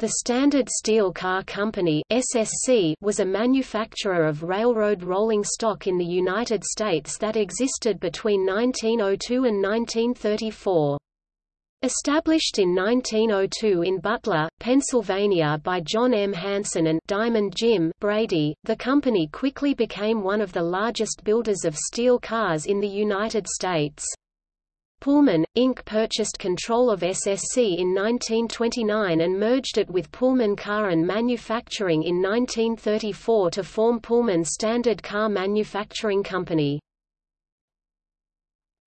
The Standard Steel Car Company (SSC) was a manufacturer of railroad rolling stock in the United States that existed between 1902 and 1934. Established in 1902 in Butler, Pennsylvania by John M. Hansen and Diamond Jim Brady, the company quickly became one of the largest builders of steel cars in the United States. Pullman, Inc. purchased control of SSC in 1929 and merged it with Pullman Car and Manufacturing in 1934 to form Pullman Standard Car Manufacturing Company.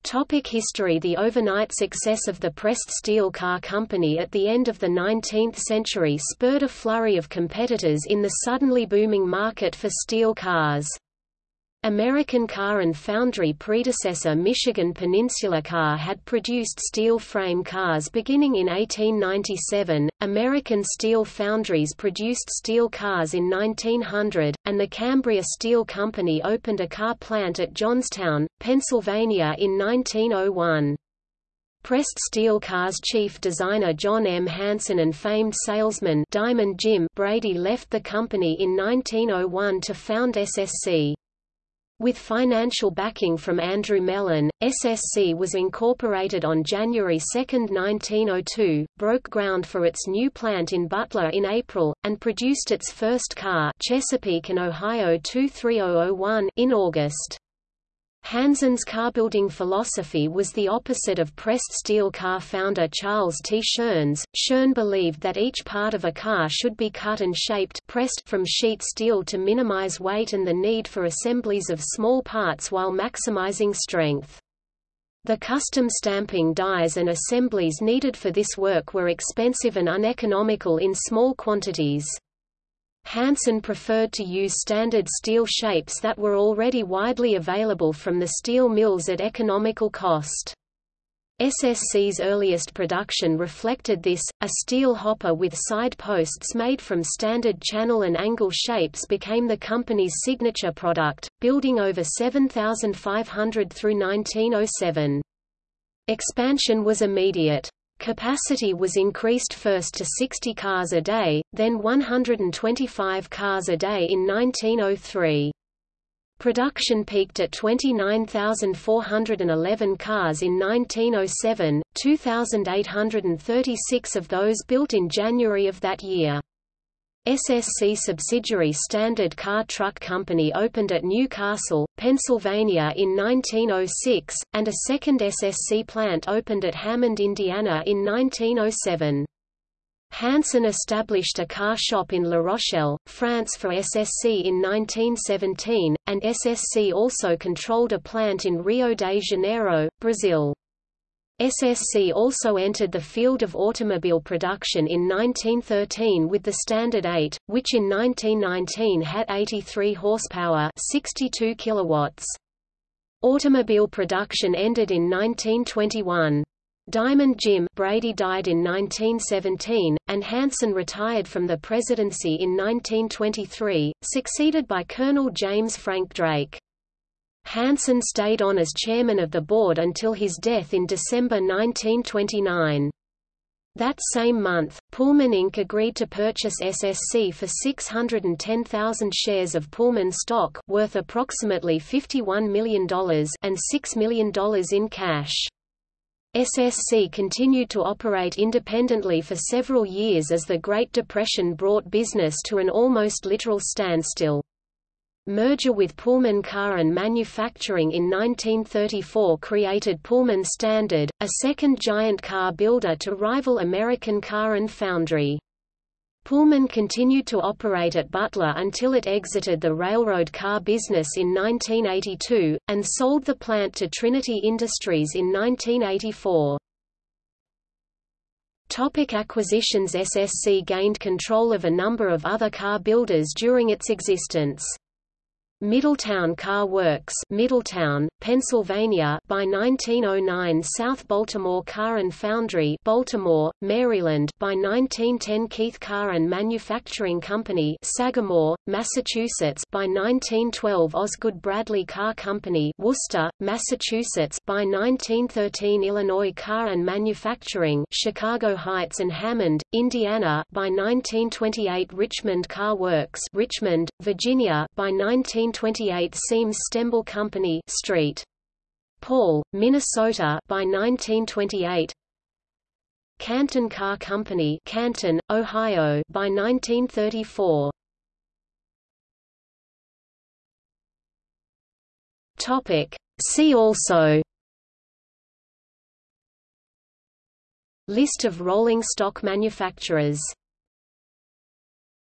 Topic history The overnight success of the pressed steel car company at the end of the 19th century spurred a flurry of competitors in the suddenly booming market for steel cars. American Car and Foundry predecessor Michigan Peninsula Car had produced steel frame cars beginning in 1897, American Steel Foundries produced steel cars in 1900, and the Cambria Steel Company opened a car plant at Johnstown, Pennsylvania in 1901. Pressed steel cars chief designer John M. Hansen and famed salesman Diamond Jim Brady left the company in 1901 to found SSC. With financial backing from Andrew Mellon, SSC was incorporated on January 2, 1902, broke ground for its new plant in Butler in April, and produced its first car Chesapeake and Ohio 23001 in August. Hansen's car-building philosophy was the opposite of pressed steel car founder Charles T. Schoen's. Schoen believed that each part of a car should be cut and shaped pressed from sheet steel to minimize weight and the need for assemblies of small parts while maximizing strength. The custom stamping dies and assemblies needed for this work were expensive and uneconomical in small quantities. Hansen preferred to use standard steel shapes that were already widely available from the steel mills at economical cost. SSC's earliest production reflected this, a steel hopper with side posts made from standard channel and angle shapes became the company's signature product, building over 7,500 through 1907. Expansion was immediate. Capacity was increased first to 60 cars a day, then 125 cars a day in 1903. Production peaked at 29,411 cars in 1907, 2,836 of those built in January of that year. SSC subsidiary Standard Car Truck Company opened at New Castle, Pennsylvania in 1906, and a second SSC plant opened at Hammond, Indiana in 1907. Hansen established a car shop in La Rochelle, France for SSC in 1917, and SSC also controlled a plant in Rio de Janeiro, Brazil. SSC also entered the field of automobile production in 1913 with the Standard 8, which in 1919 had 83 horsepower 62 kilowatts. Automobile production ended in 1921. Diamond Jim Brady died in 1917, and Hansen retired from the presidency in 1923, succeeded by Colonel James Frank Drake. Hansen stayed on as chairman of the board until his death in December 1929. That same month, Pullman Inc. agreed to purchase SSC for 610,000 shares of Pullman stock worth approximately $51 million and $6 million in cash. SSC continued to operate independently for several years as the Great Depression brought business to an almost literal standstill. Merger with Pullman Car and Manufacturing in 1934 created Pullman Standard, a second giant car builder to rival American Car and Foundry. Pullman continued to operate at Butler until it exited the railroad car business in 1982, and sold the plant to Trinity Industries in 1984. Topic acquisitions SSC gained control of a number of other car builders during its existence. Middletown Car Works, Middletown, Pennsylvania. By 1909, South Baltimore Car and Foundry, Baltimore, Maryland. By 1910, Keith Car and Manufacturing Company, Sagamore, Massachusetts. By 1912, Osgood Bradley Car Company, Worcester, Massachusetts. By 1913, Illinois Car and Manufacturing, Chicago Heights and Hammond, Indiana. By 1928, Richmond Car Works, Richmond, Virginia. By 19 1928 Siems Stembel Company Street. Paul, Minnesota by 1928 Canton Car Company Canton, Ohio by 1934 Topic. See also. List of rolling stock manufacturers